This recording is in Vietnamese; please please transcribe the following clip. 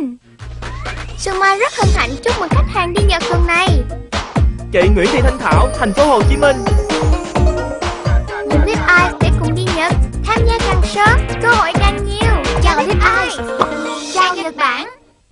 anh Suma rất hân hạnh chúc mừng khách hàng đi Nhật tuần này. Chị Nguyễn Thị Thanh Thảo, thành phố Hồ Chí Minh. Mình biết ai sẽ cùng đi Nhật. Tham gia càng sớm, cơ hội càng nhiều. Chào biết ai Chào Nhật Bản.